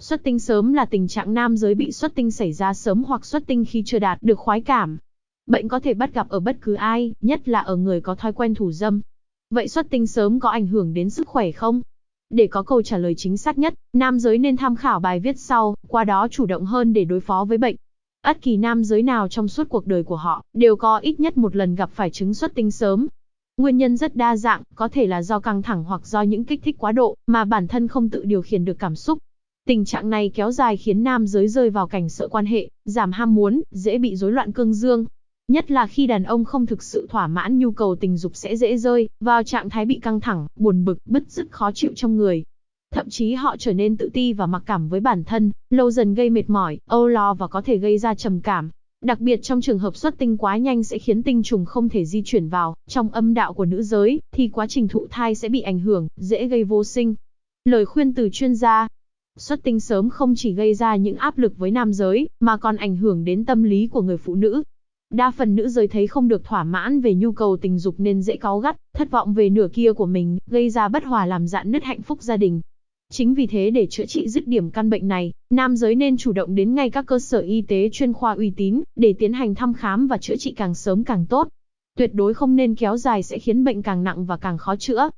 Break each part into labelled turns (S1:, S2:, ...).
S1: Xuất tinh sớm là tình trạng nam giới bị xuất tinh xảy ra sớm hoặc xuất tinh khi chưa đạt được khoái cảm. Bệnh có thể bắt gặp ở bất cứ ai, nhất là ở người có thói quen thủ dâm. Vậy xuất tinh sớm có ảnh hưởng đến sức khỏe không? Để có câu trả lời chính xác nhất, nam giới nên tham khảo bài viết sau, qua đó chủ động hơn để đối phó với bệnh. Ất kỳ nam giới nào trong suốt cuộc đời của họ, đều có ít nhất một lần gặp phải chứng xuất tinh sớm. Nguyên nhân rất đa dạng, có thể là do căng thẳng hoặc do những kích thích quá độ, mà bản thân không tự điều khiển được cảm xúc. Tình trạng này kéo dài khiến nam giới rơi vào cảnh sợ quan hệ, giảm ham muốn, dễ bị rối loạn cương dương. Nhất là khi đàn ông không thực sự thỏa mãn nhu cầu tình dục sẽ dễ rơi vào trạng thái bị căng thẳng, buồn bực, bứt rứt khó chịu trong người. Thậm chí họ trở nên tự ti và mặc cảm với bản thân, lâu dần gây mệt mỏi, âu lo và có thể gây ra trầm cảm. Đặc biệt trong trường hợp xuất tinh quá nhanh sẽ khiến tinh trùng không thể di chuyển vào trong âm đạo của nữ giới, thì quá trình thụ thai sẽ bị ảnh hưởng, dễ gây vô sinh. Lời khuyên từ chuyên gia Xuất tinh sớm không chỉ gây ra những áp lực với nam giới, mà còn ảnh hưởng đến tâm lý của người phụ nữ. Đa phần nữ giới thấy không được thỏa mãn về nhu cầu tình dục nên dễ cáu gắt, thất vọng về nửa kia của mình, gây ra bất hòa làm dạn nứt hạnh phúc gia đình. Chính vì thế để chữa trị dứt điểm căn bệnh này, nam giới nên chủ động đến ngay các cơ sở y tế chuyên khoa uy tín để tiến hành thăm khám và chữa trị càng sớm càng tốt. Tuyệt đối không nên kéo dài sẽ khiến bệnh càng nặng và càng khó chữa.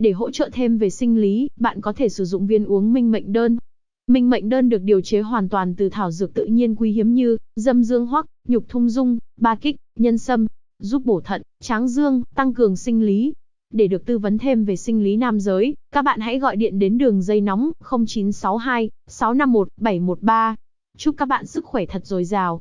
S1: Để hỗ trợ thêm về sinh lý, bạn có thể sử dụng viên uống minh mệnh đơn. Minh mệnh đơn được điều chế hoàn toàn từ thảo dược tự nhiên quý hiếm như dâm dương hoắc, nhục thung dung, ba kích, nhân sâm, giúp bổ thận, tráng dương, tăng cường sinh lý. Để được tư vấn thêm về sinh lý nam giới, các bạn hãy gọi điện đến đường dây nóng 0962 651 713. Chúc các bạn sức khỏe thật dồi dào.